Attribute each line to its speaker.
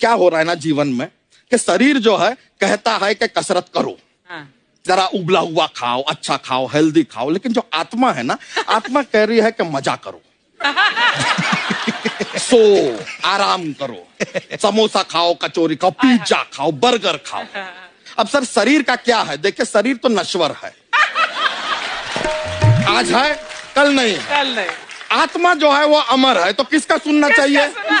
Speaker 1: क्या हो रहा है ना जीवन में? कि शरीर जो है कहता है कि कसरत करो।
Speaker 2: हाँ।
Speaker 1: जरा उबला हुआ खाओ अच्छा खाओ हेल्दी खाओ लेकिन जो आत्मा है ना आत्मा कह रही है कि मज़ा करो। सो आराम करो। समोसा खाओ कचौरी खाओ हाँ, हाँ। पिज्जा खाओ बर्गर खाओ। अब सर शरीर का क्या है? देखिए शरीर तो नश्वर है। आज है कल नहीं है।
Speaker 2: कल नहीं।
Speaker 1: आत्मा जो है वो अमर है तो किसका सुनना
Speaker 2: किसका
Speaker 1: चाहिए?
Speaker 2: सुनना?